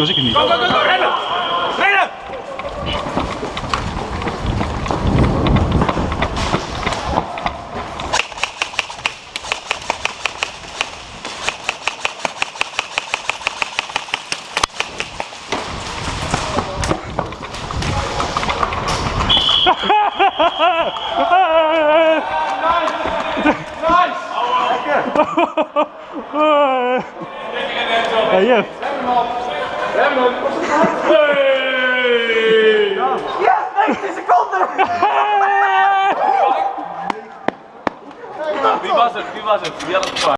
was ik het niet. Go, go, go, go, rennen! Rennen! Ja, Jeff. Wie was het? Wie was het? Wie had het gevraagd?